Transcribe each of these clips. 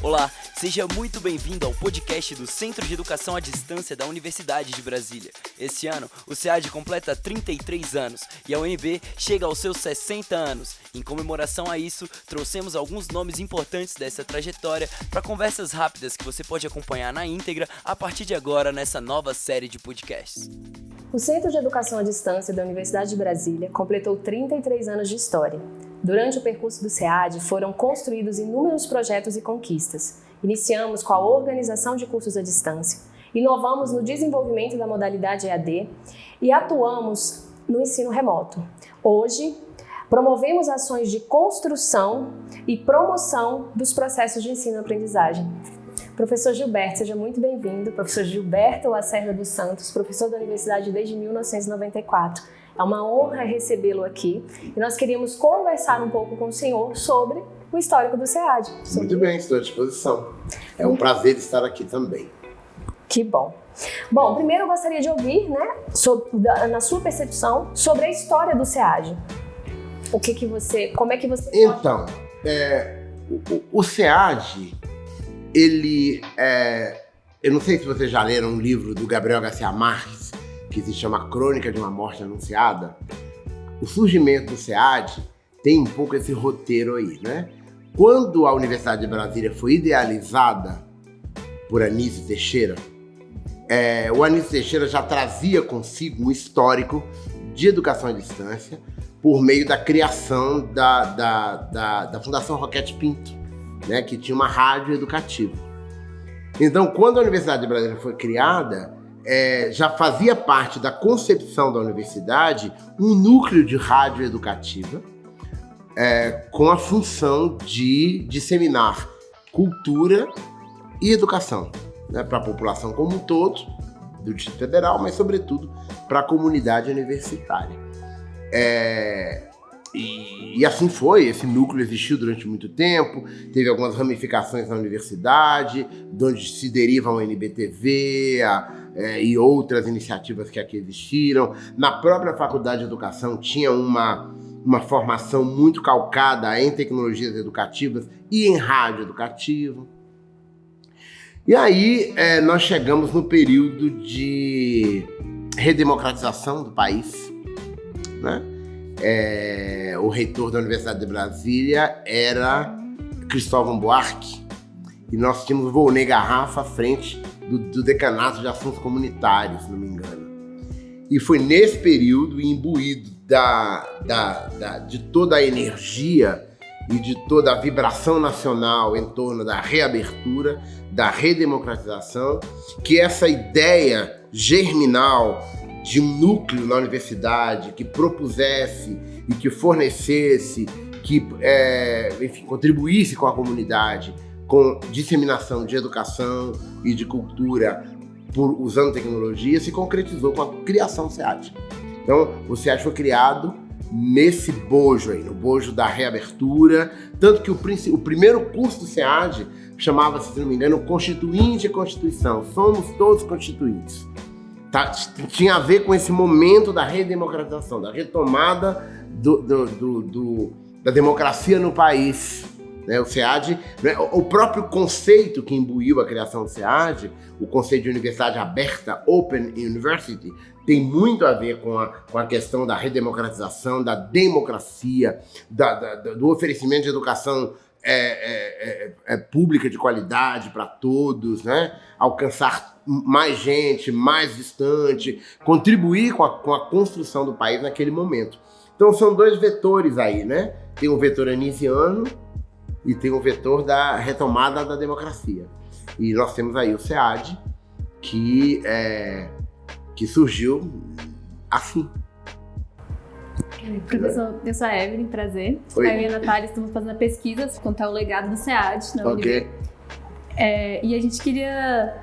Olá, seja muito bem-vindo ao podcast do Centro de Educação à Distância da Universidade de Brasília. Esse ano, o SEAD completa 33 anos e a UNB chega aos seus 60 anos. Em comemoração a isso, trouxemos alguns nomes importantes dessa trajetória para conversas rápidas que você pode acompanhar na íntegra a partir de agora nessa nova série de podcasts. O Centro de Educação à Distância da Universidade de Brasília completou 33 anos de história. Durante o percurso do SEAD, foram construídos inúmeros projetos e conquistas. Iniciamos com a organização de cursos à distância, inovamos no desenvolvimento da modalidade EAD e atuamos no ensino remoto. Hoje, promovemos ações de construção e promoção dos processos de ensino-aprendizagem. Professor Gilberto, seja muito bem-vindo. Professor Gilberto Lacerda dos Santos, professor da universidade desde 1994. É uma honra recebê-lo aqui e nós queríamos conversar um pouco com o senhor sobre o histórico do SEAD. Sobre... Muito bem, estou à disposição. É um prazer estar aqui também. Que bom. Bom, primeiro eu gostaria de ouvir, né, sobre, na sua percepção, sobre a história do SEAD. O que que você, como é que você... Então, é, o, o SEAD, ele é, eu não sei se vocês já leram um livro do Gabriel Garcia Marques, que se chama Crônica de uma Morte Anunciada, o surgimento do SEAD tem um pouco esse roteiro aí, né? Quando a Universidade de Brasília foi idealizada por Anísio Teixeira, é, o Anísio Teixeira já trazia consigo um histórico de educação à distância por meio da criação da, da, da, da Fundação Roquete Pinto, né, que tinha uma rádio educativa. Então, quando a Universidade de Brasília foi criada, é, já fazia parte da concepção da universidade um núcleo de rádio educativa é, com a função de disseminar cultura e educação né, para a população como um todo, do Distrito Federal, mas sobretudo para a comunidade universitária. É, e, e, assim foi, esse núcleo existiu durante muito tempo, teve algumas ramificações na universidade, de onde se derivam a NBTV, a, é, e outras iniciativas que aqui existiram. Na própria Faculdade de Educação tinha uma, uma formação muito calcada em tecnologias educativas e em rádio educativo. E aí é, nós chegamos no período de redemocratização do país. Né? É, o reitor da Universidade de Brasília era Cristóvão Buarque e nós tínhamos Volney Garrafa à frente do, do decanato de assuntos comunitários, se não me engano. E foi nesse período, imbuído da, da, da, de toda a energia e de toda a vibração nacional em torno da reabertura, da redemocratização, que essa ideia germinal de um núcleo na universidade que propusesse e que fornecesse, que é, enfim, contribuísse com a comunidade, com disseminação de educação e de cultura por, usando tecnologia se concretizou com a criação do SEAD. Então, o SEAD foi criado nesse bojo aí, no bojo da reabertura, tanto que o, o primeiro curso do SEAD chamava-se, se não me engano, Constituinte e Constituição. Somos todos constituintes. Tá, tinha a ver com esse momento da redemocratização, da retomada do, do, do, do da democracia no país. Né? O SEAD, né? o próprio conceito que imbuiu a criação do SEAD, o conceito de universidade aberta, Open University, tem muito a ver com a, com a questão da redemocratização, da democracia, da, da, do oferecimento de educação é, é, é, é pública de qualidade para todos, né? alcançar mais gente, mais distante, contribuir com a, com a construção do país naquele momento. Então são dois vetores aí, né? Tem o vetor anisiano, e tem o vetor da retomada da democracia. E nós temos aí o SEAD, que, é, que surgiu assim. Professor, eu sou a Evelyn, prazer. Oi. Eu e a Natália estamos fazendo a pesquisa contar o legado do SEAD na Ok. É, e a gente queria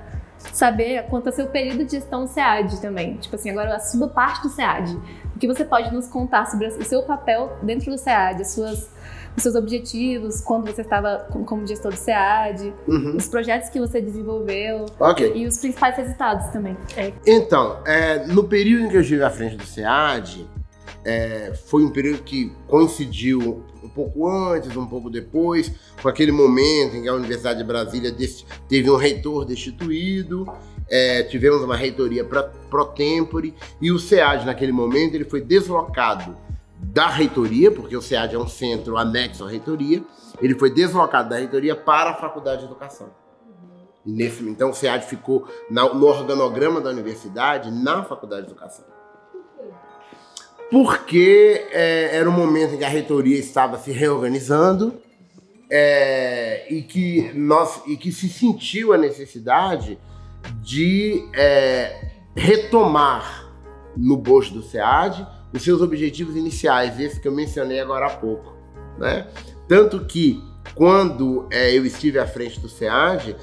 saber quanto ao seu período de gestão SEAD também. Tipo assim, agora a sua parte do SEAD. O que você pode nos contar sobre o seu papel dentro do SEAD, as suas os seus objetivos, quando você estava como gestor do SEAD, uhum. os projetos que você desenvolveu okay. e os principais resultados também. É. Então, é, no período em que eu estive à frente do SEAD, é, foi um período que coincidiu um pouco antes, um pouco depois, com aquele momento em que a Universidade de Brasília teve um reitor destituído, é, tivemos uma reitoria pro tempore e o SEAD naquele momento ele foi deslocado da reitoria, porque o SEAD é um centro anexo à reitoria, ele foi deslocado da reitoria para a Faculdade de Educação. Nesse, então o SEAD ficou na, no organograma da universidade na Faculdade de Educação porque é, era um momento em que a reitoria estava se reorganizando é, e, que nós, e que se sentiu a necessidade de é, retomar no bojo do SEAD os seus objetivos iniciais, esses que eu mencionei agora há pouco. Né? Tanto que, quando é, eu estive à frente do SEAD,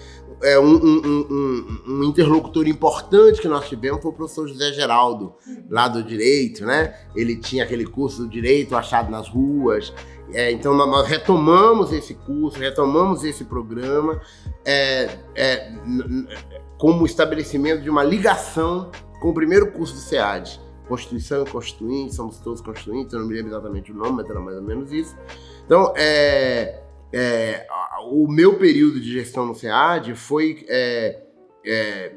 é, um, um, um, um, interlocutor importante que nós tivemos foi o professor José Geraldo, lá do Direito, né? Ele tinha aquele curso do Direito achado nas ruas. É, então nós retomamos esse curso, retomamos esse programa é, é como estabelecimento de uma ligação com o primeiro curso do SEAD. Constituição e Constituinte, somos todos constituintes, eu não me lembro exatamente o nome, mas era mais ou menos isso. Então, é, é, o meu período de gestão no SEAD foi, é, é,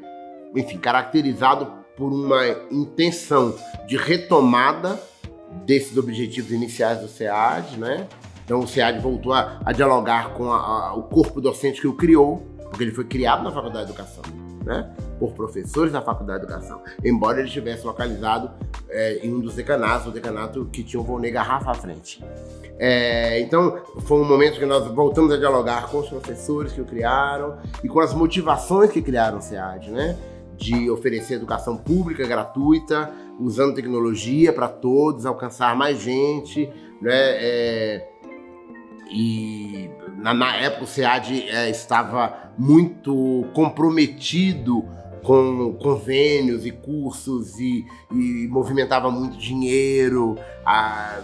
enfim, caracterizado por uma intenção de retomada desses objetivos iniciais do SEAD, né? Então o SEAD voltou a, a dialogar com a, a, o corpo docente que o criou, porque ele foi criado na Faculdade de Educação, né? Por professores da Faculdade de Educação, embora ele estivesse localizado é, em um dos decanatos, o decanato que tinha o Volney Garrafa à frente. É, então, foi um momento que nós voltamos a dialogar com os professores que o criaram e com as motivações que criaram o SEAD, né? De oferecer educação pública gratuita, usando tecnologia para todos, alcançar mais gente, né? É, e na, na, época o SEAD é, estava muito comprometido com convênios e cursos e, e movimentava muito dinheiro, a,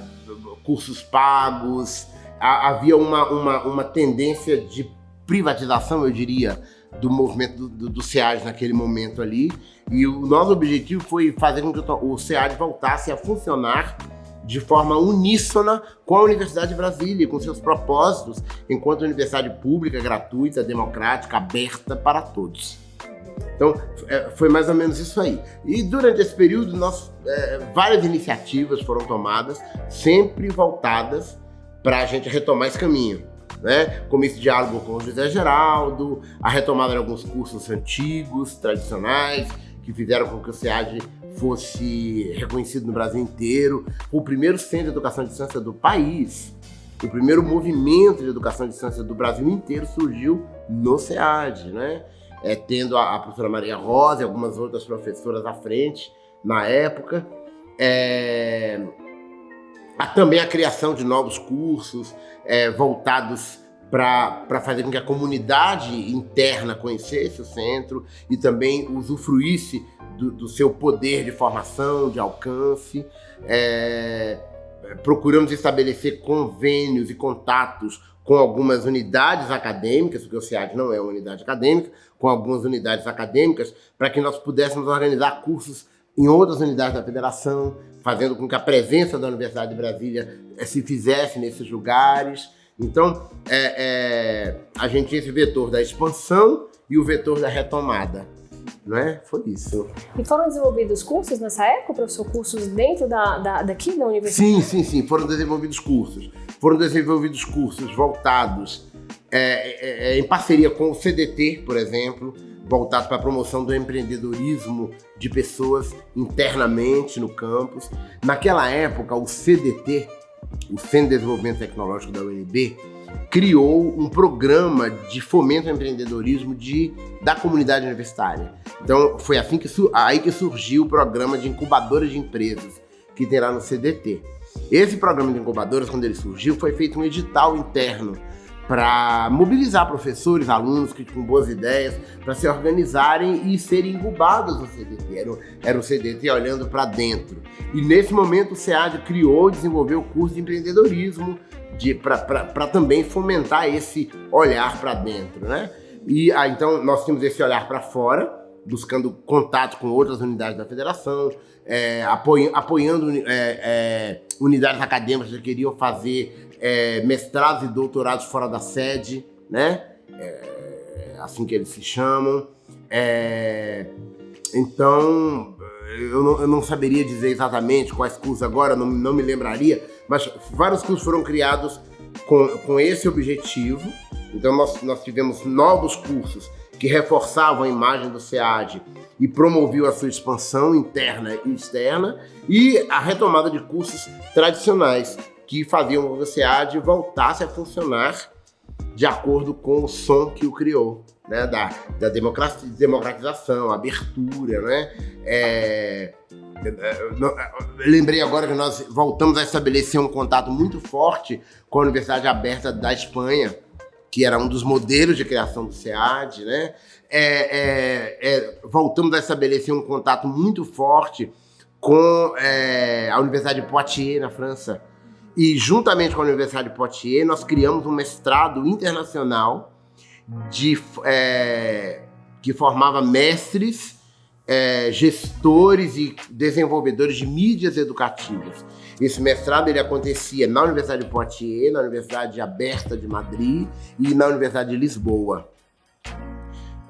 cursos pagos, a, havia uma, uma, uma tendência de privatização, eu diria, do movimento do, do, SEAD naquele momento ali. E o nosso objetivo foi fazer com que o SEAD voltasse a funcionar de forma uníssona com a Universidade de Brasília, com seus propósitos, enquanto universidade pública, gratuita, democrática, aberta para todos. Então, é, foi mais ou menos isso aí. E durante esse período, nós, é, várias iniciativas foram tomadas, sempre voltadas para a gente retomar esse caminho. Né? Como esse diálogo com o José Geraldo, a retomada de alguns cursos antigos, tradicionais, que fizeram com que o SEAD fosse reconhecido no Brasil inteiro, o primeiro centro de educação à distância do país. O primeiro movimento de educação à distância do Brasil inteiro surgiu no SEAD, né? É, tendo a, a, professora Maria Rosa e algumas outras professoras à frente na época. É, há também a criação de novos cursos é, voltados para fazer com que a comunidade interna conhecesse o centro e também usufruísse do, do seu poder de formação, de alcance. É, procuramos estabelecer convênios e contatos com algumas unidades acadêmicas, porque o SEAD não é uma unidade acadêmica, com algumas unidades acadêmicas, para que nós pudéssemos organizar cursos em outras unidades da federação, fazendo com que a presença da Universidade de Brasília eh, se fizesse nesses lugares. Então, é, é, a gente tinha esse vetor da expansão e o vetor da retomada. Não é? Foi isso. E foram desenvolvidos cursos nessa época, professor? Cursos dentro da, da, daqui da universidade? Sim, sim, sim. Foram desenvolvidos cursos. Foram desenvolvidos cursos voltados é, é, é em parceria com o CDT, por exemplo, voltados para a promoção do empreendedorismo de pessoas internamente no campus. Naquela época, o CDT, o Centro de Desenvolvimento Tecnológico da UNB, criou um programa de fomento ao empreendedorismo de, da comunidade universitária. Então, foi assim que, aí que surgiu o programa de incubadoras de empresas, que tem lá no CDT. Esse programa de incubadoras, quando ele surgiu, foi feito um edital interno para mobilizar professores, alunos que com boas ideias, para se organizarem e serem incubados no CDT. Era, era o CDT olhando para dentro. E nesse momento o SEAD criou e desenvolveu o curso de empreendedorismo para também fomentar esse olhar para dentro, né? E ah, então nós tínhamos esse olhar para fora, buscando contato com outras unidades da federação, é, apoiando é, é, unidades acadêmicas que queriam fazer é, mestrados e doutorados fora da sede, né? É, assim que eles se chamam. É, então, eu não, eu não, saberia dizer exatamente quais cursos agora, não, não me lembraria, mas vários cursos foram criados com, com esse objetivo. Então, nós, nós tivemos novos cursos que reforçavam a imagem do SEAD e promoviam a sua expansão interna e externa, e a retomada de cursos tradicionais que faziam que o SEAD voltasse a funcionar de acordo com o som que o criou, né? da, da democratização, abertura, né? É, é, é lembrei agora que nós voltamos a estabelecer um contato muito forte com a Universidade Aberta da Espanha, que era um dos modelos de criação do SEAD, né? É, é, é, voltamos a estabelecer um contato muito forte com é, a Universidade de Poitiers, na França, e juntamente com a Universidade de Poitiers, nós criamos um mestrado internacional de, é, que formava mestres, é, gestores e desenvolvedores de mídias educativas. Esse mestrado ele acontecia na Universidade de Poitiers, na Universidade Aberta de Madrid e na Universidade de Lisboa.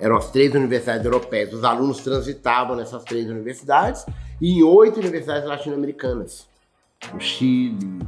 Eram as três universidades europeias. Os alunos transitavam nessas três universidades e em oito universidades latino-americanas. No Chile,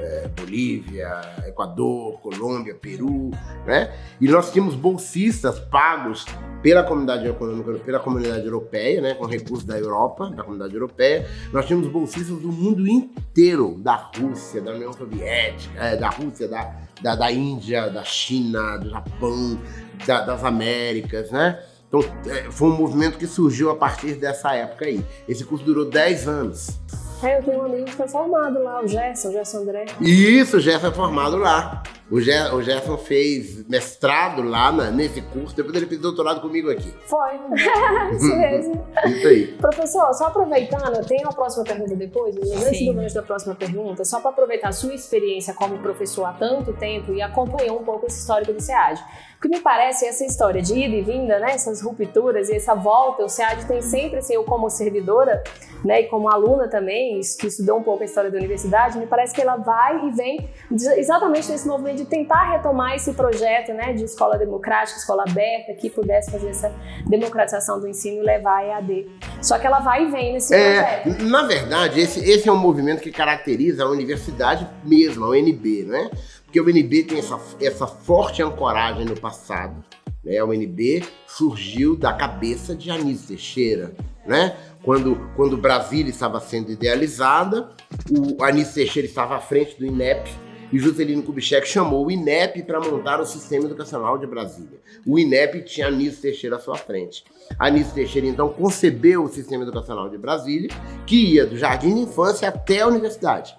é, Bolívia, Equador, Colômbia, Peru, né? E nós tínhamos bolsistas pagos pela comunidade econômica, pela comunidade europeia, né? Com recursos da Europa, da comunidade europeia. Nós tínhamos bolsistas do mundo inteiro, da Rússia, da União Soviética, é, da Rússia, da, da, da, Índia, da China, do Japão, da, das Américas, né? Então, é, foi um movimento que surgiu a partir dessa época aí. Esse curso durou 10 anos. É, eu tenho um amigo que foi formado lá, o Gerson, o Gerson André. Isso, o Gerson é formado lá. O, Ger, o Gerson fez mestrado lá na, nesse curso, depois ele fez doutorado comigo aqui. Foi, isso mesmo. isso aí. Professor, só aproveitando, tem uma próxima pergunta depois, antes do gancho da próxima pergunta, só para aproveitar a sua experiência como professor há tanto tempo e acompanhou um pouco esse histórico do SEAD. O que me parece essa história de ida e vinda, né, essas rupturas e essa volta, o SEAD tem sempre, assim, eu como servidora, né, e como aluna também, que estudou um pouco a história da universidade, me parece que ela vai e vem exatamente nesse movimento de tentar retomar esse projeto, né, de escola democrática, escola aberta, que pudesse fazer essa democratização do ensino e levar a EAD. Só que ela vai e vem nesse é, projeto. Na verdade, esse, esse é um movimento que caracteriza a universidade mesmo, a UNB, né? Porque o UNB tem essa, essa forte ancoragem no passado. Né? A UNB surgiu da cabeça de Anísio Teixeira, né? Quando, quando Brasília estava sendo idealizada, o Anísio Teixeira estava à frente do INEP, e Juscelino Kubitschek chamou o INEP para montar o Sistema Educacional de Brasília. O INEP tinha Anísio Teixeira à sua frente. Anísio Teixeira, então, concebeu o Sistema Educacional de Brasília, que ia do jardim de infância até a universidade.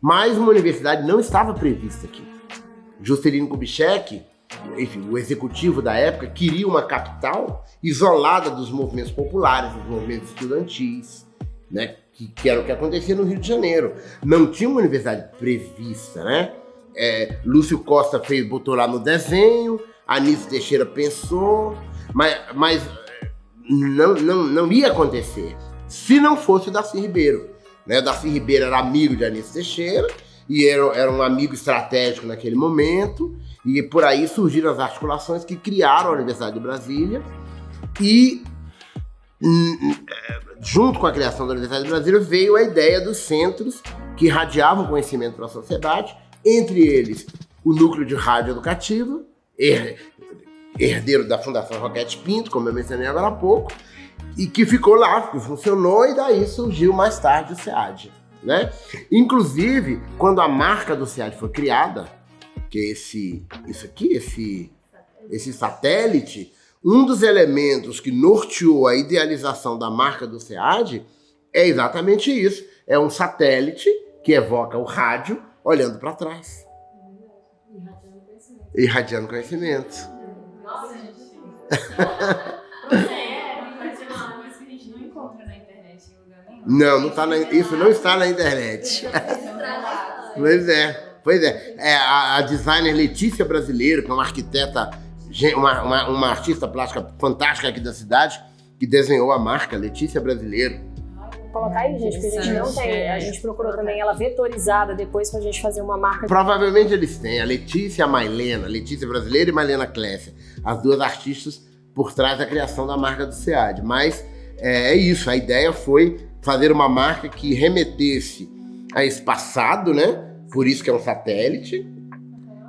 Mas uma universidade não estava prevista aqui. Juscelino Kubitschek, enfim, o executivo da época, queria uma capital isolada dos movimentos populares, dos movimentos estudantis, né? Que, que era o que acontecia no Rio de Janeiro. Não tinha uma universidade prevista, né? É, Lúcio Costa fez, botou lá no desenho, Anísio Teixeira pensou, mas, mas não, não, não ia acontecer se não fosse o Darcy Ribeiro. Né? O Darcy Ribeiro era amigo de Anísio Teixeira, e era, era um amigo estratégico naquele momento, e por aí surgiram as articulações que criaram a Universidade de Brasília, e hum, hum, junto com a criação da Universidade de Brasília veio a ideia dos centros que irradiavam conhecimento para a sociedade, entre eles o núcleo de rádio educativa, herdeiro da Fundação Roquete Pinto, como eu mencionei agora há pouco, e que ficou lá, que funcionou, e daí surgiu mais tarde o SEAD né? Inclusive, quando a marca do SEAD foi criada, que é esse, isso aqui, esse, esse satélite, um dos elementos que norteou a idealização da marca do SEAD é exatamente isso. É um satélite que evoca o rádio olhando para trás. Irradiando conhecimento. Nossa, gente. Não, não tá na, isso não está na internet. pois é, pois é. é a, a, designer Letícia Brasileiro, que é uma arquiteta, uma, uma, uma, artista plástica fantástica aqui da cidade, que desenhou a marca Letícia Brasileiro. Colocar aí, gente, porque a gente não tem. A gente procurou também ela vetorizada depois pra gente fazer uma marca. Provavelmente eles têm a Letícia e a Mailena, Letícia Brasileira e Mailena Klesser, as duas artistas por trás da criação da marca do SEAD. Mas é, é isso, a ideia foi fazer uma marca que remetesse a esse passado, né? Por isso que é um satélite,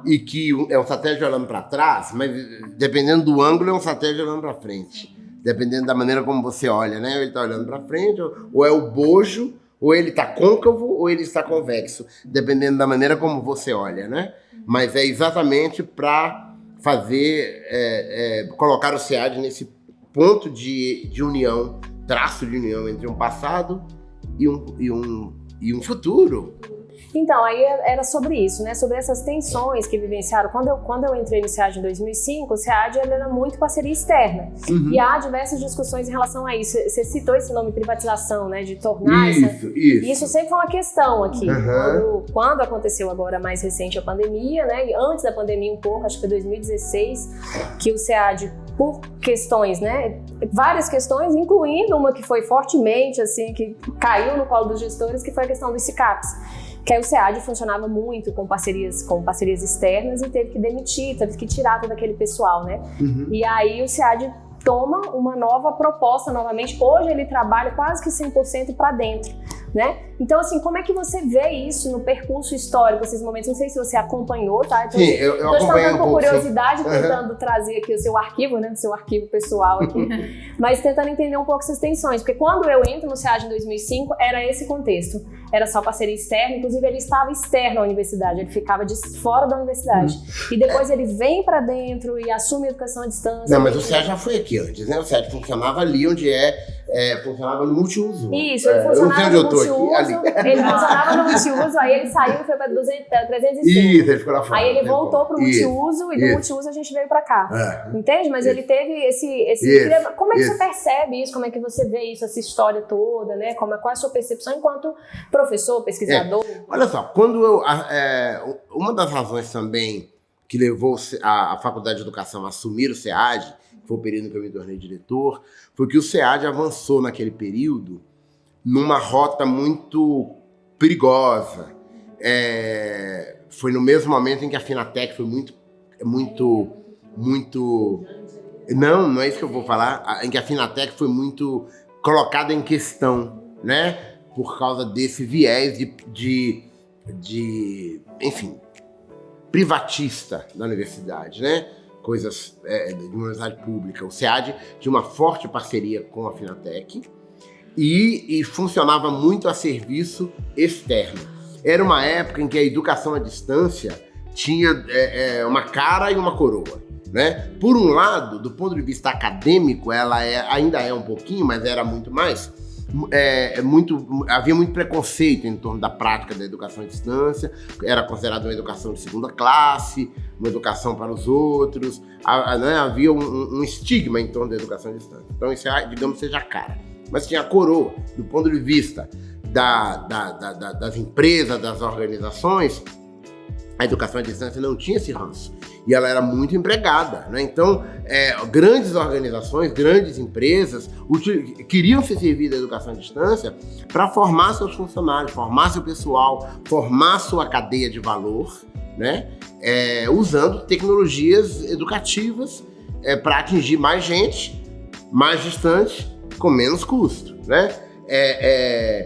e que é um satélite olhando para trás, mas dependendo do ângulo é um satélite olhando para frente. Dependendo da maneira como você olha, né? Ele está olhando para frente, ou é o bojo, ou ele está côncavo, ou ele está convexo, dependendo da maneira como você olha, né? Mas é exatamente para fazer, é, é, colocar o SEAD nesse ponto de, de união, traço de união entre um passado e um, e um, e um futuro. Então, aí era sobre isso, né? Sobre essas tensões que vivenciaram. Quando eu, quando eu entrei no SEAD em 2005, o SEAD era muito parceria externa. Uhum. E há diversas discussões em relação a isso. Você citou esse nome privatização, né? De tornar isso, essa... Isso, isso sempre foi uma questão aqui. Uhum. Quando, quando aconteceu agora mais recente a pandemia, né? E antes da pandemia um pouco, acho que foi 2016, que o SEAD por questões, né? Várias questões, incluindo uma que foi fortemente, assim, que caiu no colo dos gestores, que foi a questão dos SICAPs que aí o SEAD funcionava muito com parcerias, com parcerias externas e teve que demitir, teve que tirar todo aquele pessoal, né? Uhum. E aí o SEAD toma uma nova proposta novamente. Hoje ele trabalha quase que 100% para dentro né? Então, assim, como é que você vê isso no percurso histórico, esses momentos? Não sei se você acompanhou, tá? Então, sim, eu, eu Estou acompanhei um com curiosidade, tentando uhum. trazer aqui o seu arquivo, né? O seu arquivo pessoal aqui. mas tentando entender um pouco essas tensões. Porque quando eu entro no SEAD em 2005, era esse contexto. Era só parceria externa. Inclusive, ele estava externo à universidade. Ele ficava de fora da universidade. Uhum. E depois ele vem para dentro e assume a educação à distância. Não, mas o SEAD já foi aqui antes, né? O SEAD funcionava ali onde é é, funcionava no multiuso. Isso, ele funcionava é, no multiuso. Ele funcionava no multiuso, aí ele saiu e foi para 305. Isso, ele ficou lá fora. Aí ele voltou para o multiuso e do multiuso a gente veio para cá. É. Entende? Mas isso. ele teve esse. esse como é que isso. você percebe isso? Como é que você vê isso, essa história toda, né? Como, é, qual é a sua percepção enquanto professor, pesquisador? É. Olha só, quando eu. É, uma das razões também que levou a, a Faculdade de Educação a assumir o SEAD foi o período que eu me tornei diretor, foi que o SEAD avançou naquele período numa rota muito perigosa. É, foi no mesmo momento em que a Finatec foi muito, muito, muito... Não, não é isso que eu vou falar. Em que a Finatec foi muito colocada em questão, né? Por causa desse viés de, de, de enfim, privatista da universidade, né? Coisas é, de universidade pública, o SEAD tinha uma forte parceria com a Finatec e, e funcionava muito a serviço externo. Era uma época em que a educação à distância tinha é, é, uma cara e uma coroa. Né? Por um lado, do ponto de vista acadêmico, ela é, ainda é um pouquinho, mas era muito mais é, é, muito, havia muito preconceito em torno da prática da educação à distância, era considerada uma educação de segunda classe, uma educação para os outros, né, havia um, um, estigma em torno da educação à distância. Então isso, é, digamos, seja a cara. Mas tinha a coroa, do ponto de vista da, da, da, das empresas, das organizações, a educação à distância não tinha esse ranço e ela era muito empregada. Né? Então, é, grandes organizações, grandes empresas queriam se servir da educação à distância para formar seus funcionários, formar seu pessoal, formar sua cadeia de valor, né? É, usando tecnologias educativas é, para atingir mais gente, mais distante, com menos custo. Né? É, é,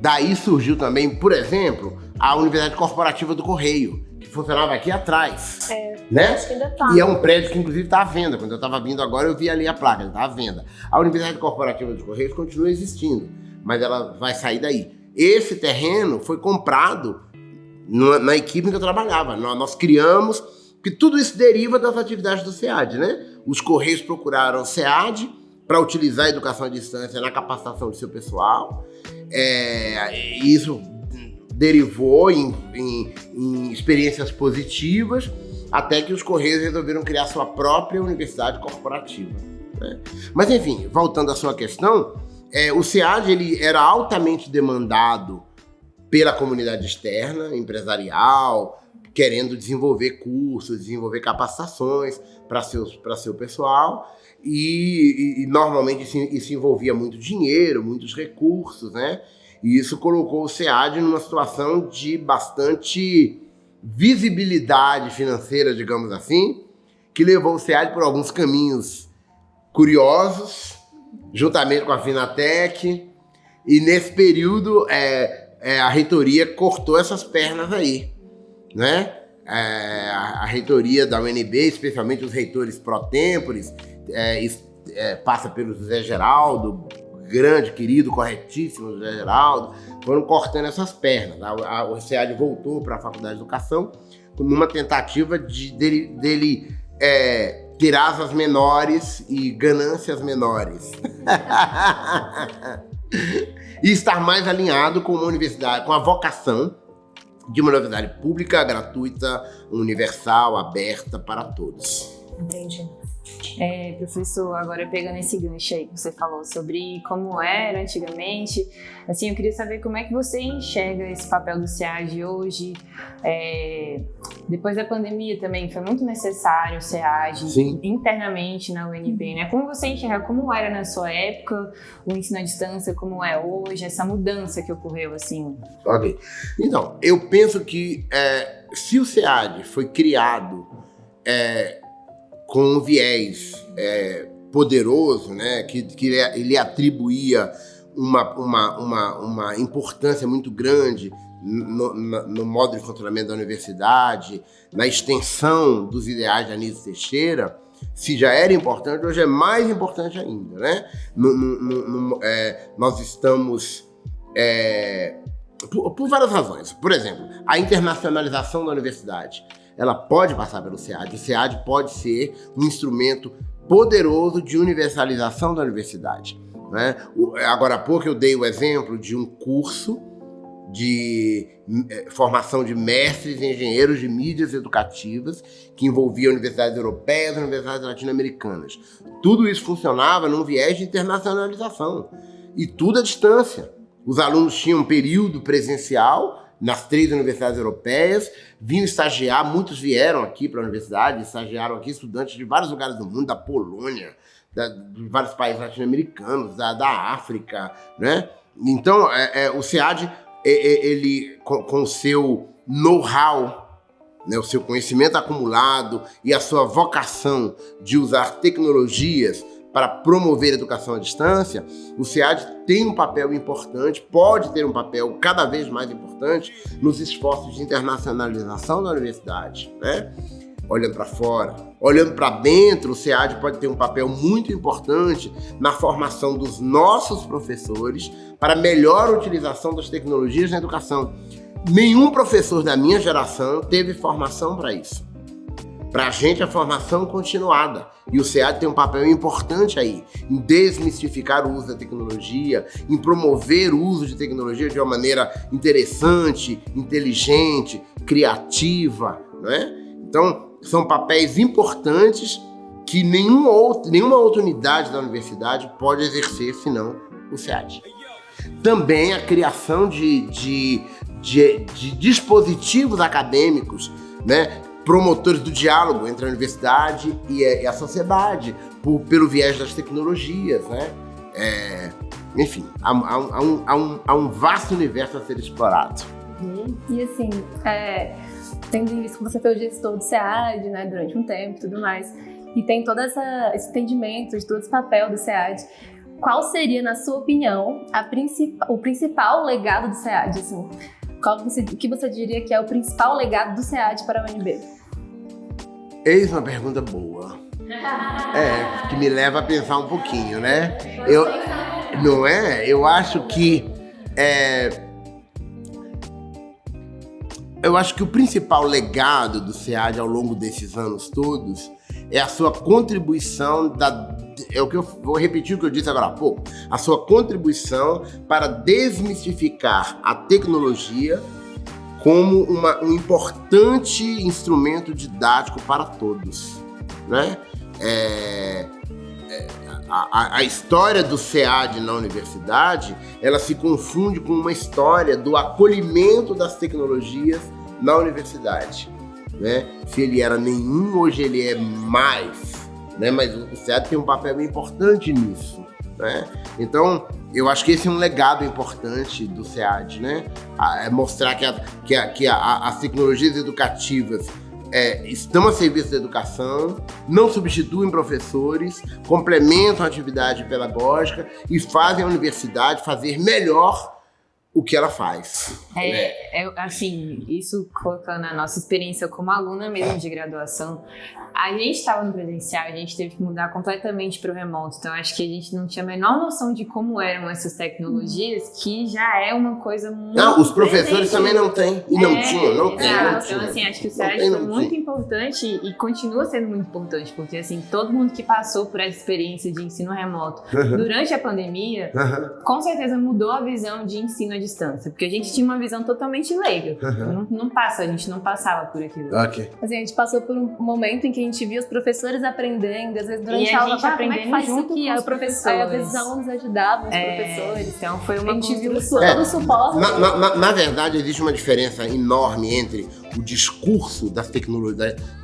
daí surgiu também, por exemplo, a Universidade Corporativa do Correio, funcionava aqui atrás. É, né? acho que ainda tá. E é um prédio que, inclusive, está à venda. Quando eu estava vindo agora, eu vi ali a placa, está à venda. A Universidade Corporativa dos Correios continua existindo, mas ela vai sair daí. Esse terreno foi comprado na, na equipe em que eu trabalhava. Nós, nós criamos, porque tudo isso deriva das atividades do SEAD, né? Os Correios procuraram o SEAD para utilizar a educação à distância na capacitação do seu pessoal. É, isso derivou em, em, em experiências positivas, até que os Correios resolveram criar sua própria universidade corporativa. Né? Mas enfim, voltando à sua questão, é, o SEAD ele era altamente demandado pela comunidade externa, empresarial, querendo desenvolver cursos, desenvolver capacitações para seu pessoal. E, e, e normalmente isso, isso, envolvia muito dinheiro, muitos recursos, né? E isso colocou o SEAD numa situação de bastante visibilidade financeira, digamos assim, que levou o SEAD por alguns caminhos curiosos, juntamente com a Finatec, e nesse período é, é, a reitoria cortou essas pernas aí, né? É, a, a, reitoria da UNB, especialmente os reitores pró-tempores, é, é, passa pelo José Geraldo, grande, querido, corretíssimo José Geraldo, foram cortando essas pernas. A, a, o SEAD voltou para a Faculdade de Educação numa tentativa de, dele, dele é, tirar asas menores e ganâncias menores. e estar mais alinhado com uma universidade, com a vocação de uma universidade pública, gratuita, universal, aberta para todos. Entendi. É, professor, agora pegando esse gancho aí que você falou sobre como era antigamente, assim, eu queria saber como é que você enxerga esse papel do SEAD hoje. É, depois da pandemia também foi muito necessário o SEAD Sim. internamente na UNB, né? Como você enxerga como era na sua época o ensino à distância, como é hoje, essa mudança que ocorreu, assim? Ok. Então, eu penso que é, se o SEAD foi criado é, com um viés é, poderoso, né, que, que ele atribuía uma, uma, uma, uma importância muito grande no, no, no, modo de funcionamento da universidade, na extensão dos ideais de Anísio Teixeira, se já era importante, hoje é mais importante ainda. Né? No, é, nós estamos... É, por, por várias razões. Por exemplo, a internacionalização da universidade ela pode passar pelo SEAD. O SEAD pode ser um instrumento poderoso de universalização da universidade. Né? Agora há pouco eu dei o exemplo de um curso de eh, formação de mestres e engenheiros de mídias educativas que envolvia universidades europeias e universidades latino-americanas. Tudo isso funcionava num viés de internacionalização e tudo à distância. Os alunos tinham um período presencial nas três universidades europeias, vinham estagiar, muitos vieram aqui para a universidade, estagiaram aqui estudantes de vários lugares do mundo, da Polônia, da, de vários países latino-americanos, da, da África, né? Então, é, é, o SEAD, é, ele, com o seu know-how, né, o seu conhecimento acumulado e a sua vocação de usar tecnologias para promover a educação à distância, o SEAD tem um papel importante, pode ter um papel cada vez mais importante nos esforços de internacionalização da universidade, né? olhando para fora. Olhando para dentro, o SEAD pode ter um papel muito importante na formação dos nossos professores para melhor utilização das tecnologias na educação. Nenhum professor da minha geração teve formação para isso. Para a gente, a formação continuada. E o SEAD tem um papel importante aí, em desmistificar o uso da tecnologia, em promover o uso de tecnologia de uma maneira interessante, inteligente, criativa, não é? Então, são papéis importantes que nenhum outro, nenhuma outra unidade da universidade pode exercer, senão o SEAD. Também a criação de, de, de, de dispositivos acadêmicos né, promotores do diálogo entre a universidade e a, sociedade, por, pelo viés das tecnologias, né? É, enfim, há, há, há, um, há, um, há um vasto universo a ser explorado. Uhum. E assim, é, tendo em vista que você foi o gestor do SEAD né, durante um tempo e tudo mais, e tem todo essa, esse entendimento de todo esse papel do SEAD, qual seria, na sua opinião, princip o principal legado do SEAD? Assim? Qual você, o que você diria que é o principal legado do SEAD para a UNB? Eis uma pergunta boa. É, que me leva a pensar um pouquinho, né? Eu, não é? Eu acho que é, eu acho que o principal legado do SEAD ao longo desses anos todos é a sua contribuição da é o que eu vou repetir o que eu disse agora há pouco, a sua contribuição para desmistificar a tecnologia como uma, um importante instrumento didático para todos. Né? É, é, a, a, história do SEAD na universidade, ela se confunde com uma história do acolhimento das tecnologias na universidade. né? Se ele era nenhum, hoje ele é mais, né? Mas o SEAD tem um papel importante nisso, né? Então, eu acho que esse é um legado importante do SEAD, né? É mostrar que, a, que, a, que a, as tecnologias educativas é, estão a serviço da educação, não substituem professores, complementam a atividade pedagógica e fazem a universidade fazer melhor o que ela faz. É, né? é, assim, isso colocando a nossa experiência como aluna mesmo de graduação, a gente estava no presencial, a gente teve que mudar completamente para o remoto, então acho que a gente não tinha a menor noção de como eram essas tecnologias, que já é uma coisa muito Não, os professores presente. também não têm, e não é, tinham, não tem. Não, então assim, acho que o SEAD foi muito importante e continua sendo muito importante, porque assim, todo mundo que passou por essa experiência de ensino remoto durante a pandemia, com certeza mudou a visão de ensino à distância, porque a gente tinha uma visão totalmente leiga. Não, não, passa, a gente não passava por aquilo. Ok. Assim, a gente passou por um momento em que a gente via os professores aprendendo, às vezes durante e a, a aula, como é que junto aqui? Os professores. Aí, às vezes os alunos ajudavam os é, professores. Então foi uma A gente viu todo o suporte. Na, na, na, na verdade, existe uma diferença enorme entre o discurso das,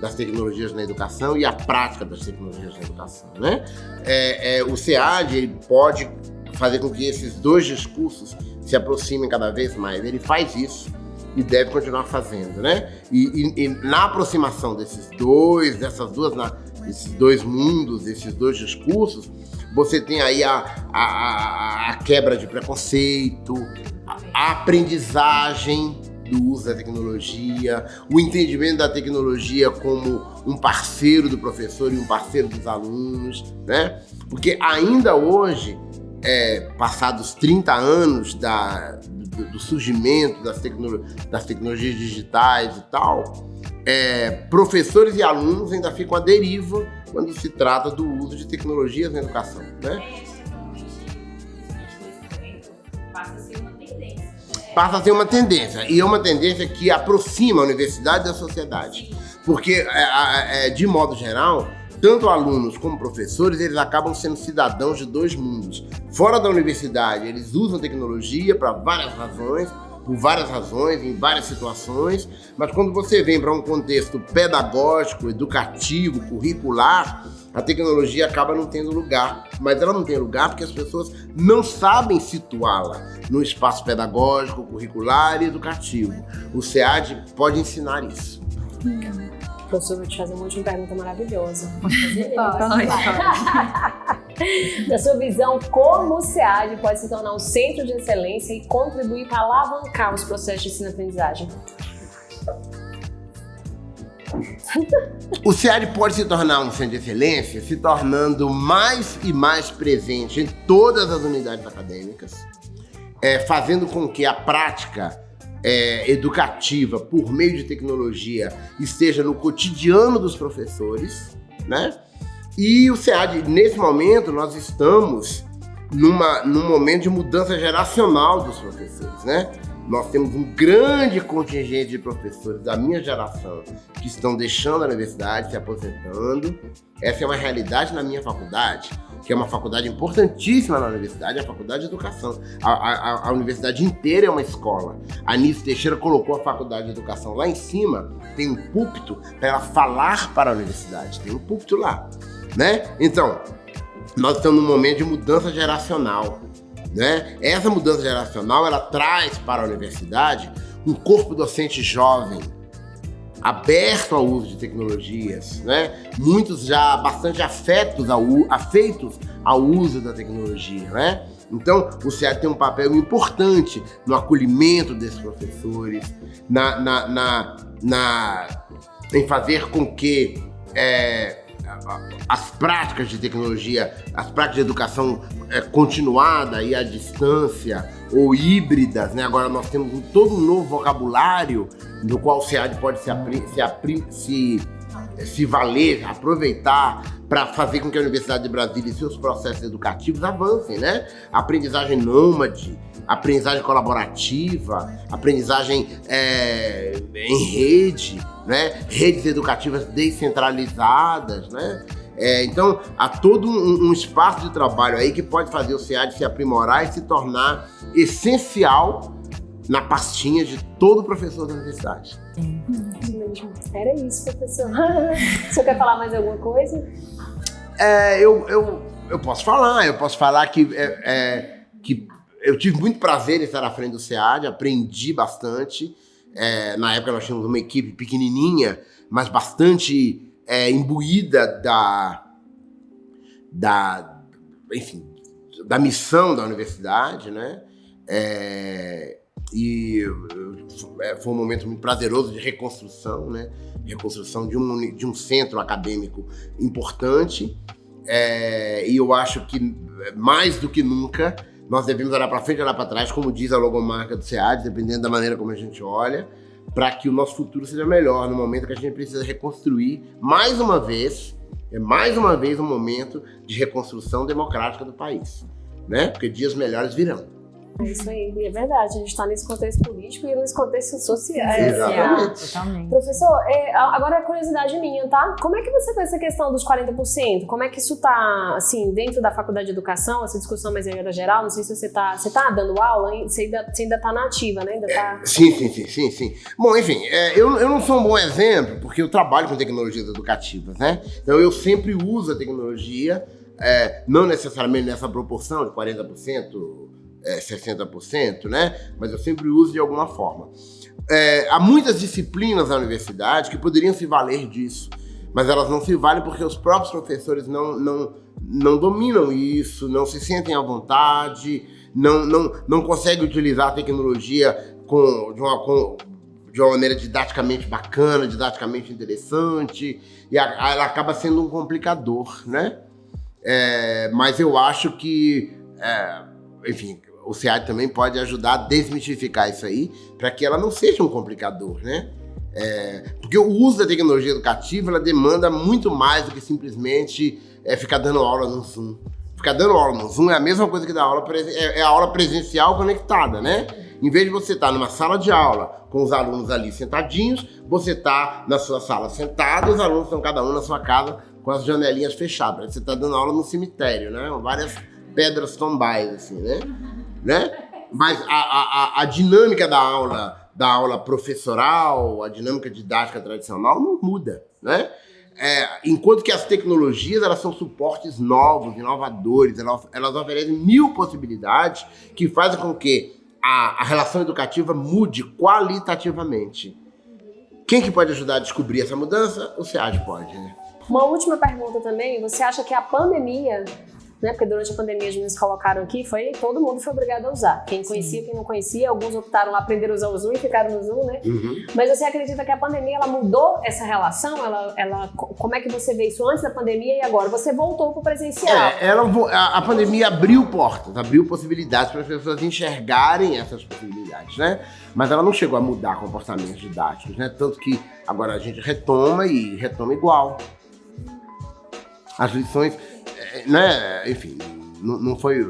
das tecnologias na educação e a prática das tecnologias na educação, né? É, é, o SEAD ele pode fazer com que esses dois discursos se aproximem cada vez mais. Ele faz isso e deve continuar fazendo, né? E, e, e na aproximação desses dois, dessas duas, na, esses dois mundos, esses dois discursos, você tem aí a, a, a quebra de preconceito, a aprendizagem do uso da tecnologia, o entendimento da tecnologia como um parceiro do professor e um parceiro dos alunos, né? Porque ainda hoje, é, passados 30 anos da, do, do surgimento das, tecno, das, tecnologias digitais e tal, é, professores e alunos ainda ficam à deriva quando se trata do uso de tecnologias na educação, né? passa a ser uma tendência. E é uma tendência que aproxima a universidade da sociedade. Porque, é, é, de modo geral, tanto alunos como professores, eles acabam sendo cidadãos de dois mundos. Fora da universidade, eles usam tecnologia para várias razões, por várias razões, em várias situações, mas quando você vem para um contexto pedagógico, educativo, curricular, a tecnologia acaba não tendo lugar. Mas ela não tem lugar porque as pessoas não sabem situá-la no espaço pedagógico, curricular e educativo. O SEAD pode ensinar isso. Professor, vou te fazer uma última pergunta maravilhosa. Pode, pode. Na sua visão, como o SEAD pode se tornar um centro de excelência e contribuir para alavancar os processos de ensino-aprendizagem? O SEAD pode se tornar um centro de excelência se tornando mais e mais presente em todas as unidades acadêmicas, é, fazendo com que a prática é, educativa por meio de tecnologia esteja no cotidiano dos professores, né? E o SEAD, nesse momento, nós estamos numa, num momento de mudança geracional dos professores, né? Nós temos um grande contingente de professores da minha geração que estão deixando a universidade, se aposentando. Essa é uma realidade na minha faculdade, que é uma faculdade importantíssima na universidade, a faculdade de educação. A, a, a universidade inteira é uma escola. A Nice Teixeira colocou a faculdade de educação lá em cima, tem um púlpito para ela falar para a universidade, tem um púlpito lá, né? Então, nós estamos num momento de mudança geracional. Né? Essa mudança geracional ela traz para a universidade um corpo docente jovem, aberto ao uso de tecnologias, né? muitos já bastante afetos ao, afeitos ao uso da tecnologia. Né? Então, o CEA tem um papel importante no acolhimento desses professores, na, na, na, na em fazer com que é, as práticas de tecnologia, as práticas de educação é, continuada e à distância ou híbridas, né? Agora nós temos um, todo um novo vocabulário no qual o SEAD pode se, se, se, se valer, aproveitar para fazer com que a Universidade de Brasília e seus processos educativos avancem, né? Aprendizagem nômade, aprendizagem colaborativa, aprendizagem é, em rede, né? redes educativas descentralizadas, né? É, então, há todo um, um, espaço de trabalho aí que pode fazer o SEAD se aprimorar e se tornar essencial na pastinha de todo professor da universidade. Era isso, professor. o senhor quer falar mais alguma coisa? É, eu, eu, eu posso falar, eu posso falar que, é, é, que eu tive muito prazer em estar à frente do SEAD, aprendi bastante. É, na época nós tínhamos uma equipe pequenininha, mas bastante é, imbuída da, da, enfim, da missão da universidade, né? É, e é, foi um momento muito prazeroso de reconstrução, né? Reconstrução de um, de um centro acadêmico importante. É, e eu acho que mais do que nunca nós devemos olhar para frente e olhar para trás, como diz a logomarca do SEAD, dependendo da maneira como a gente olha, para que o nosso futuro seja melhor no momento que a gente precisa reconstruir mais uma vez, é mais uma vez um momento de reconstrução democrática do país, né? Porque dias melhores virão. É isso aí, é verdade. A gente está nesse contexto político e nesse contexto social. Exatamente. Totalmente. Professor, é, agora é curiosidade minha, tá? Como é que você vê essa questão dos 40%? Como é que isso está, assim, dentro da faculdade de educação, essa discussão mais em geral? Não sei se você está você tá dando aula, hein? Você ainda, você ainda tá na ativa, né? Ainda tá... É, sim, sim, sim, sim, sim. Bom, enfim, é, eu, eu não sou um bom exemplo, porque eu trabalho com tecnologias educativas, né? Então eu sempre uso a tecnologia, é, não necessariamente nessa proporção de 40%, é, 60%, né? Mas eu sempre uso de alguma forma. É, há muitas disciplinas na universidade que poderiam se valer disso, mas elas não se valem porque os próprios professores não, não, não dominam isso, não se sentem à vontade, não, não, não conseguem utilizar a tecnologia com, de, uma, com, de uma maneira didaticamente bacana, didaticamente interessante, e a, ela acaba sendo um complicador, né? É, mas eu acho que, é, enfim, o SEAD também pode ajudar a desmistificar isso aí, para que ela não seja um complicador, né? É, porque o uso da tecnologia educativa, ela demanda muito mais do que simplesmente é, ficar dando aula no Zoom. Ficar dando aula no Zoom é a mesma coisa que dar aula, é, é a aula presencial conectada, né? Em vez de você estar numa sala de aula com os alunos ali sentadinhos, você está na sua sala sentado, os alunos estão cada um na sua casa com as janelinhas fechadas. Você está dando aula no cemitério, né? Várias pedras tombais, assim, né? Né? Mas a, a, a dinâmica da aula, da aula professoral, a dinâmica didática tradicional não muda, né? É, enquanto que as tecnologias elas são suportes novos, inovadores, elas, elas oferecem mil possibilidades que fazem com que a, a relação educativa mude qualitativamente. Quem que pode ajudar a descobrir essa mudança? O SEAD pode, né? Uma última pergunta também, você acha que a pandemia né? Porque durante a pandemia as meninas colocaram aqui, foi todo mundo foi obrigado a usar. Quem conhecia, Sim. quem não conhecia, alguns optaram a aprender a usar o Zoom e ficaram no Zoom, né? Uhum. Mas você acredita que a pandemia ela mudou essa relação? Ela, ela, como é que você vê isso antes da pandemia e agora? Você voltou para o presencial? É, ela, a, a pandemia abriu portas, abriu possibilidades para as pessoas enxergarem essas possibilidades, né? Mas ela não chegou a mudar comportamentos didáticos, né? Tanto que agora a gente retoma e retoma igual. As lições né, enfim, não, foi.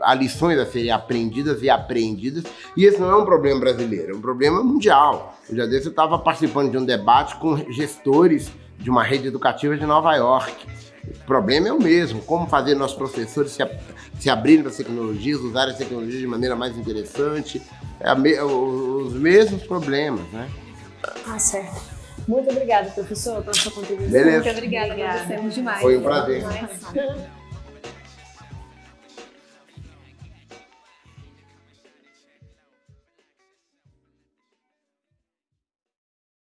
Há lições a serem aprendidas e aprendidas, e esse não é um problema brasileiro, é um problema mundial. Um dia desse eu estava participando de um debate com gestores de uma rede educativa de Nova York. O problema é o mesmo, como fazer nossos professores se, se abrirem para as tecnologias, usarem as tecnologias de maneira mais interessante, é me, os mesmos problemas, né? Ah, certo. Muito obrigada, professor, pela sua contribuição. Beleza. Muito obrigada, obrigada. agradecemos demais. Foi um prazer.